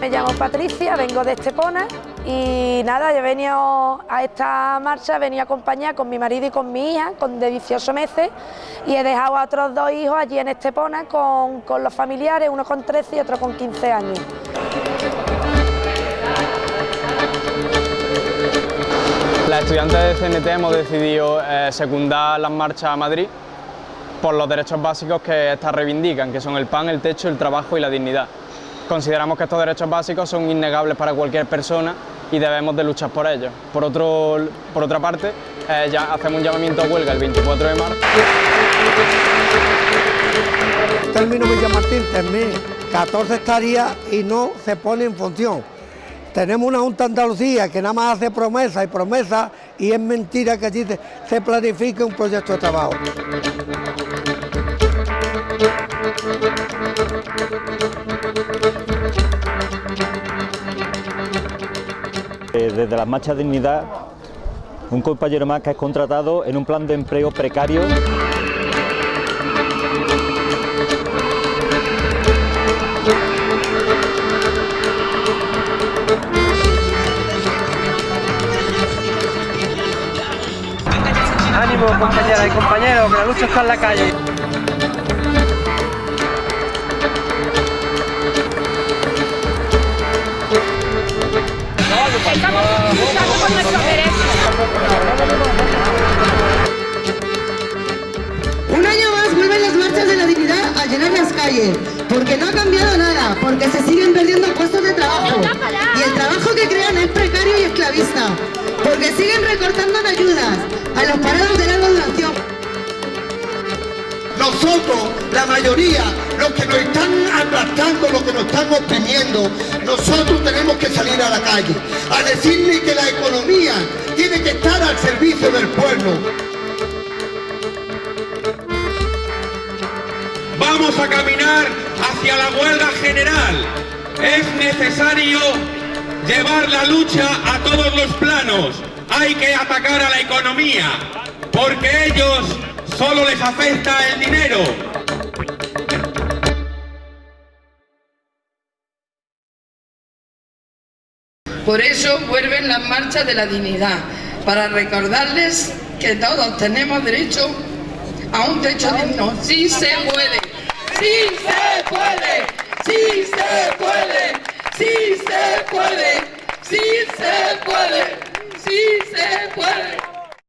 Me llamo Patricia, vengo de Estepona y nada, yo venido a esta marcha, he venido acompañada con mi marido y con mi hija, con de 18 meses, y he dejado a otros dos hijos allí en Estepona con, con los familiares, uno con 13 y otro con 15 años. Las estudiantes de CNT hemos decidido eh, secundar las marchas a Madrid por los derechos básicos que éstas reivindican, que son el pan, el techo, el trabajo y la dignidad. Consideramos que estos derechos básicos son innegables para cualquier persona y debemos de luchar por ellos. Por, otro, por otra parte, eh, ya hacemos un llamamiento a huelga el 24 de marzo. Término Martín, termina 14 hectáreas y no se pone en función. Tenemos una Junta Andalucía que nada más hace promesas y promesas y es mentira que allí se planifique un proyecto de trabajo. Desde las marchas de dignidad, un compañero más que es contratado en un plan de empleo precario Ánimo compañeras y compañeros, que la lucha está en la calle. Estamos luchando por nuestros derechos. Un año más vuelven las marchas de la dignidad a llenar las calles, porque no ha cambiado nada, porque se siguen perdiendo puestos de trabajo. Y el trabajo que crean es precario y esclavista, porque siguen recortando en ayudas a los parados de larga duración. Nosotros, la mayoría, los que nos están aplastando, los que nos están oprimiendo, nosotros tenemos que salir a la calle a decirle que la economía tiene que estar al servicio del pueblo. Vamos a caminar hacia la huelga general. Es necesario llevar la lucha a todos los planos. Hay que atacar a la economía, porque ellos solo les afecta el dinero. Por eso vuelven las marchas de la dignidad, para recordarles que todos tenemos derecho a un techo digno. ¡Sí se puede! ¡Sí se puede! ¡Sí se puede! ¡Sí se puede! ¡Sí se puede! ¡Sí se puede!